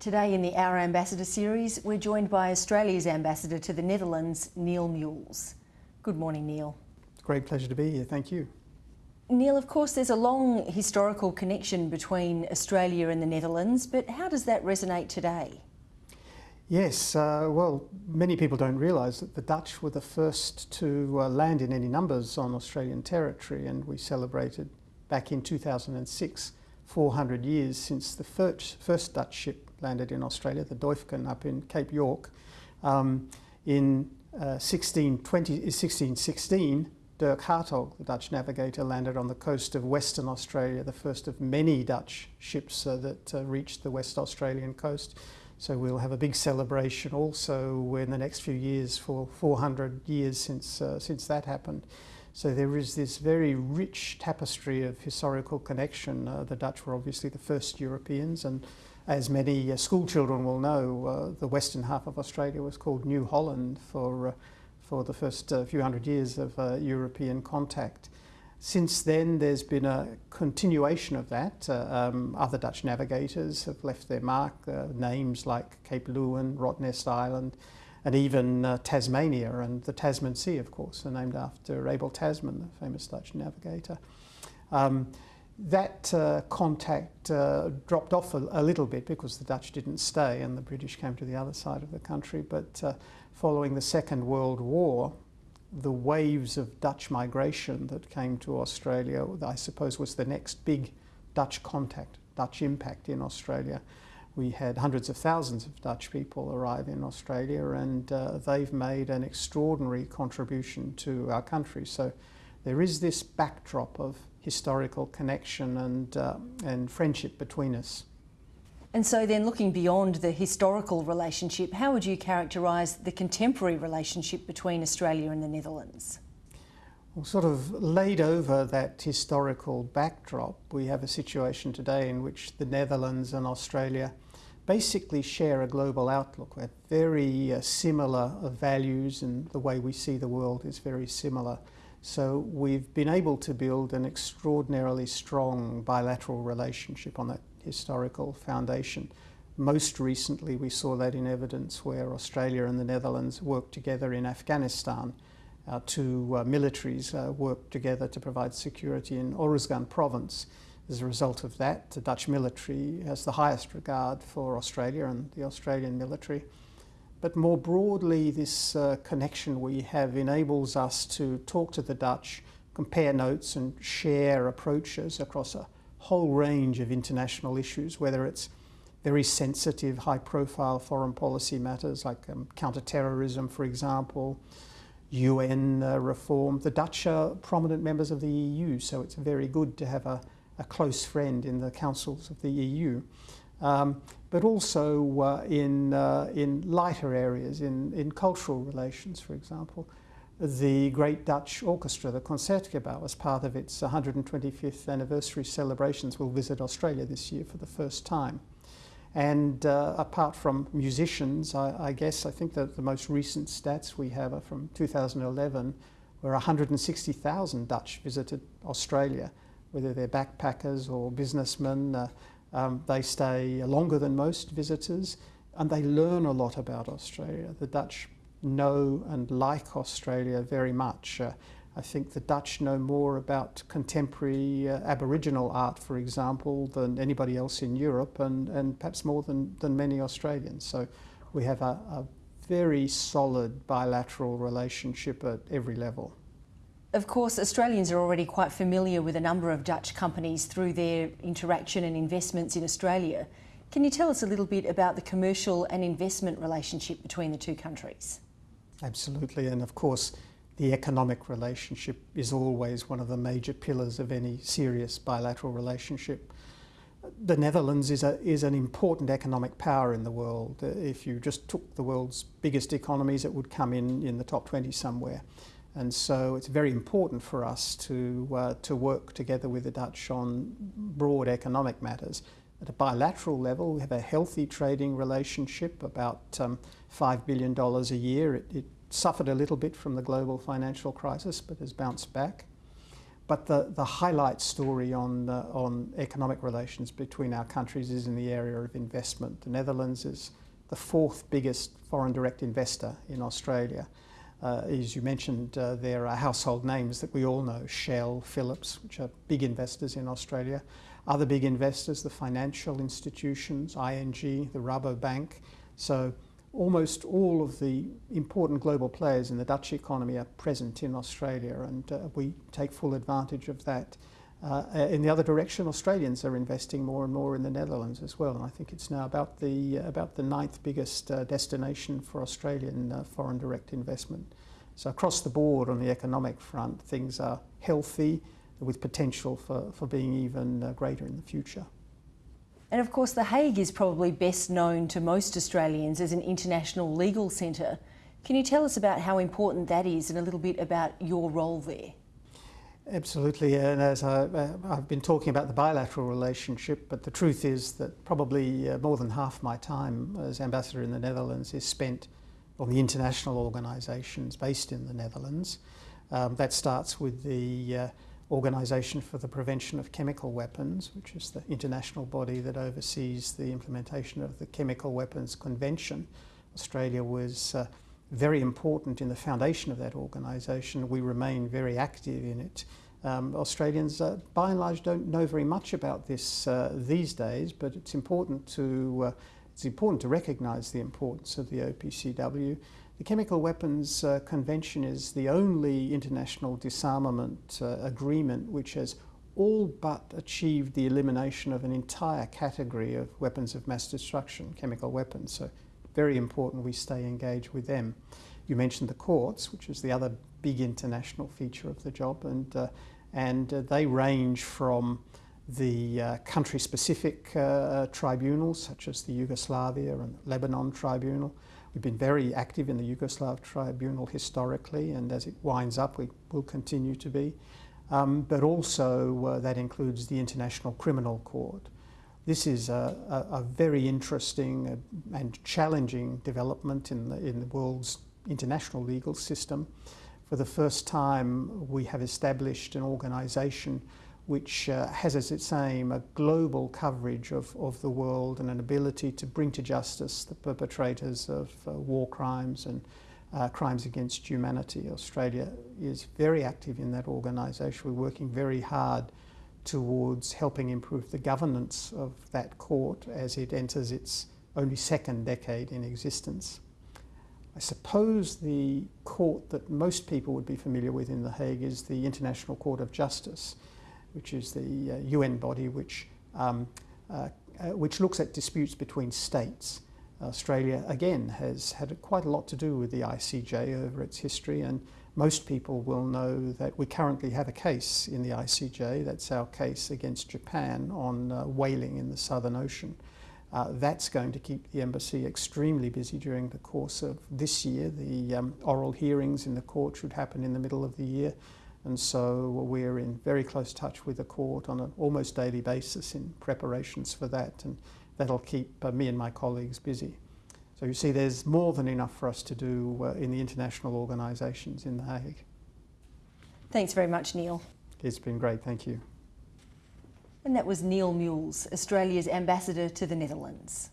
Today in the Our Ambassador series, we're joined by Australia's ambassador to the Netherlands, Neil Mules. Good morning, Neil. It's a great pleasure to be here. Thank you. Neil, of course, there's a long historical connection between Australia and the Netherlands, but how does that resonate today? Yes, uh, well, many people don't realise that the Dutch were the first to uh, land in any numbers on Australian territory, and we celebrated back in 2006 400 years since the first, Dutch ship landed in Australia, the Duyfken up in Cape York. Um, in uh, 1620, 1616, Dirk Hartog, the Dutch navigator, landed on the coast of Western Australia, the first of many Dutch ships uh, that uh, reached the West Australian coast. So we'll have a big celebration also in the next few years for 400 years since, uh, since that happened. So there is this very rich tapestry of historical connection. Uh, the Dutch were obviously the first Europeans and as many uh, school children will know, uh, the western half of Australia was called New Holland for, uh, for the first uh, few hundred years of uh, European contact. Since then, there's been a continuation of that. Uh, um, other Dutch navigators have left their mark, names like Cape Leeuwin, Rottnest Island, and even Tasmania and the Tasman Sea, of course, are named after Abel Tasman, the famous Dutch navigator. Um, that uh, contact uh, dropped off a, a, little bit because the Dutch didn't stay and the British came to the other side of the country. But uh, following the Second World War, the waves of Dutch migration that came to Australia, I suppose, was the next big Dutch contact, Dutch impact in Australia. We had hundreds of thousands of Dutch people arrive in Australia and uh, they've made an extraordinary contribution to our country. So there is this backdrop of historical connection and, uh, and friendship between us. And so then looking beyond the historical relationship, how would you characterise the contemporary relationship between Australia and the Netherlands? Well, sort of laid over that historical backdrop, we have a situation today in which the Netherlands and Australia basically share a global outlook. We have very uh, similar values and the way we see the world is very similar. So we've been able to build an extraordinarily strong bilateral relationship on that historical foundation. Most recently we saw that in evidence where Australia and the Netherlands worked together in Afghanistan. Our two uh, militaries uh, worked together to provide security in Oruzgan province. As a result of that, the Dutch military has the highest regard for Australia and the Australian military. But more broadly, this uh, connection we have enables us to talk to the Dutch, compare notes and share approaches across a whole range of international issues, whether it's very sensitive, high-profile foreign policy matters like um, counter-terrorism, for example, UN uh, reform. The Dutch are prominent members of the EU, so it's very good to have a, a close friend in the councils of the EU um, but also uh, in, uh, in lighter areas, in, in cultural relations, for example. The Great Dutch Orchestra, the Concertgebouw, as part of its 125th anniversary celebrations, will visit Australia this year for the first time. And uh, apart from musicians, I, I, guess I think that the most recent stats we have are from 2011, where 160,000 Dutch visited Australia, whether they're backpackers or businessmen, uh, um, they stay longer than most visitors and they learn a lot about Australia. The Dutch know and like Australia very much. Uh, I think the Dutch know more about contemporary uh, Aboriginal art, for example, than anybody else in Europe and, and perhaps more than, than many Australians. So we have a, a very solid bilateral relationship at every level. Of course, Australians are already quite familiar with a number of Dutch companies through their interaction and investments in Australia. Can you tell us a little bit about the commercial and investment relationship between the two countries? Absolutely, and of course, the economic relationship is always one of the major pillars of any serious bilateral relationship. The Netherlands is, a, is an important economic power in the world. If you just took the world's biggest economies, it would come in in the top 20 somewhere. And so it's very important for us to, uh, to work together with the Dutch on broad economic matters. At a bilateral level, we have a healthy trading relationship, about um, $5 billion a year. It, it, suffered a little bit from the global financial crisis, but has bounced back. but the, the highlight story on, uh, on economic relations between our countries is in the area of investment. The Netherlands is the fourth biggest foreign direct investor in Australia. Uh, as you mentioned, uh, there are household names that we all know Shell, Philips, which are big investors in Australia. Other big investors, the financial institutions, ING, the Rabobank. So almost all of the important global players in the Dutch economy are present in Australia, and uh, we take full advantage of that. Uh, in the other direction, Australians are investing more and more in the Netherlands as well, and I think it's now about the uh, about the ninth biggest uh, destination for Australian uh, foreign direct investment. So across the board on the economic front, things are healthy, with potential for, for being even uh, greater in the future. And of course, The Hague is probably best known to most Australians as an international legal centre. Can you tell us about how important that is and a little bit about your role there? Absolutely, and as I, have been talking about the bilateral relationship, but the truth is that probably uh, more than half my time as ambassador in the Netherlands is spent on the international organisations based in the Netherlands. Um, that starts with the uh, Organisation for the Prevention of Chemical Weapons, which is the international body that oversees the implementation of the Chemical Weapons Convention. Australia was uh, very important in the foundation of that organisation. We remain very active in it. Um, Australians, uh, by and large, don't know very much about this uh, these days, but it's important to uh, it's important to recognise the importance of the OPCW. The Chemical Weapons uh, Convention is the only international disarmament uh, agreement which has all but achieved the elimination of an entire category of weapons of mass destruction, chemical weapons. So very important we stay engaged with them. You mentioned the courts, which is the other big international feature of the job, and, uh, and uh, they range from the uh, country-specific uh, tribunals, such as the Yugoslavia and Lebanon Tribunal, We've been very active in the Yugoslav tribunal historically, and as it winds up, we will continue to be. Um, but also, uh, that includes the International Criminal Court. This is a, a, a very interesting uh, and challenging development in the, in the world's international legal system. For the first time, we have established an organisation which uh, has as its aim a global coverage of, of the world and an ability to bring to justice the perpetrators of uh, war crimes and uh, crimes against humanity. Australia is very active in that organisation. We're working very hard towards helping improve the governance of that court as it enters its only second decade in existence. I suppose the court that most people would be familiar with in The Hague is the International Court of Justice which is the uh, UN body which, um, uh, uh, which looks at disputes between states. Australia, again, has had quite a lot to do with the ICJ over its history, and most people will know that we currently have a case in the ICJ. That's our case against Japan on uh, whaling in the Southern Ocean. Uh, that's going to keep the embassy extremely busy during the course of this year. The um, oral hearings in the court should happen in the middle of the year. And so we're in very close touch with the court on an almost daily basis in preparations for that, and that'll keep uh, me and my colleagues busy. So you see, there's more than enough for us to do uh, in the international organisations in The Hague. Thanks very much, Neil. It's been great, thank you. And that was Neil Mules, Australia's ambassador to the Netherlands.